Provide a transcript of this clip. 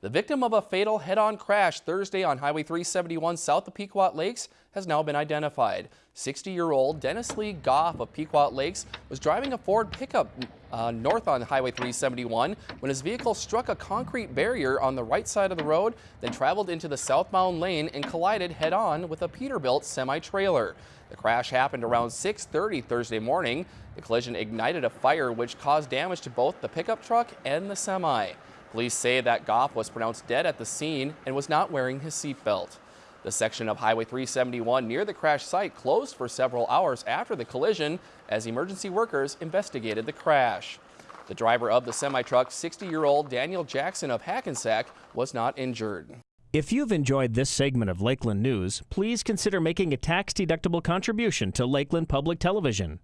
The victim of a fatal head-on crash Thursday on Highway 371 south of Pequot Lakes has now been identified. 60-year-old Dennis Lee Goff of Pequot Lakes was driving a Ford pickup uh, north on Highway 371 when his vehicle struck a concrete barrier on the right side of the road, then traveled into the southbound lane and collided head-on with a Peterbilt semi-trailer. The crash happened around 6.30 Thursday morning. The collision ignited a fire which caused damage to both the pickup truck and the semi. Police say that Goff was pronounced dead at the scene and was not wearing his seatbelt. The section of Highway 371 near the crash site closed for several hours after the collision as emergency workers investigated the crash. The driver of the semi-truck, 60-year-old Daniel Jackson of Hackensack, was not injured. If you've enjoyed this segment of Lakeland News, please consider making a tax-deductible contribution to Lakeland Public Television.